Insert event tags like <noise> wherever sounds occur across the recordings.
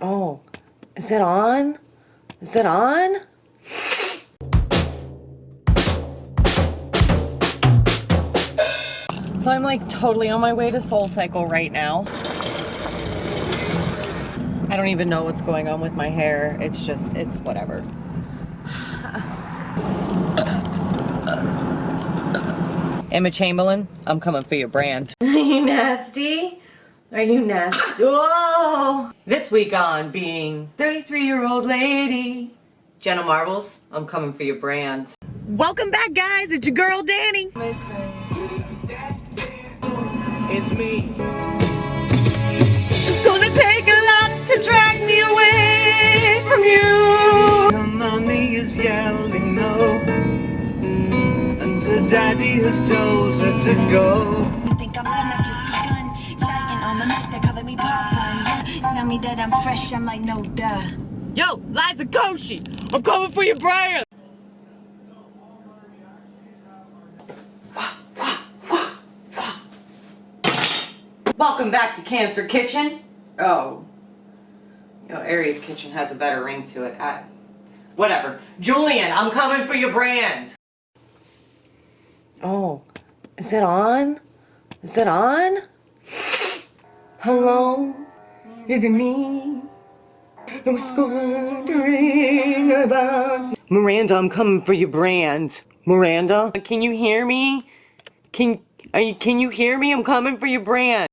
Oh, is it on? Is it on? So I'm like totally on my way to Soul Cycle right now. I don't even know what's going on with my hair. It's just, it's whatever. Emma Chamberlain, I'm coming for your brand. Are <laughs> you nasty? Are you nasty? <laughs> Whoa! This week on being 33 year old lady. Jenna Marbles, I'm coming for your brand. Welcome back, guys. It's your girl, Danny. It's me. It's gonna take a lot to drag me away from you. Her mommy is yelling no. And her daddy has told her to go. Me that I'm fresh, I'm like, no duh. Yo, Liza Koshy, I'm coming for your brand. Welcome back to Cancer Kitchen. Oh, you know, Aries Kitchen has a better ring to it. I, whatever. Julian, I'm coming for your brand. Oh, is it on? Is it on? Hello, is it me? I was wondering about Miranda, I'm coming for your brand. Miranda, can you hear me? Can are you, can you hear me? I'm coming for your brand.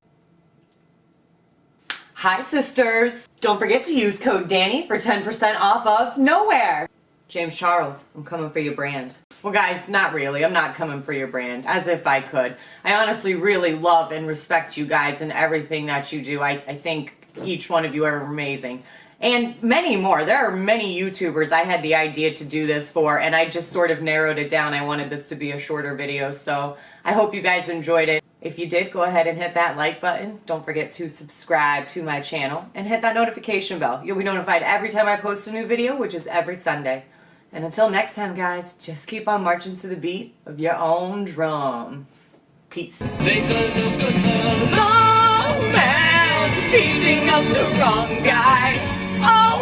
Hi sisters! Don't forget to use code DANNY for 10% off of Nowhere! James Charles, I'm coming for your brand. Well guys, not really. I'm not coming for your brand. As if I could. I honestly really love and respect you guys and everything that you do. I, I think each one of you are amazing. And many more. There are many YouTubers I had the idea to do this for and I just sort of narrowed it down. I wanted this to be a shorter video so I hope you guys enjoyed it. If you did, go ahead and hit that like button. Don't forget to subscribe to my channel and hit that notification bell. You'll be notified every time I post a new video, which is every Sunday. And until next time, guys, just keep on marching to the beat of your own drum. Peace. Beating up the wrong guy. Oh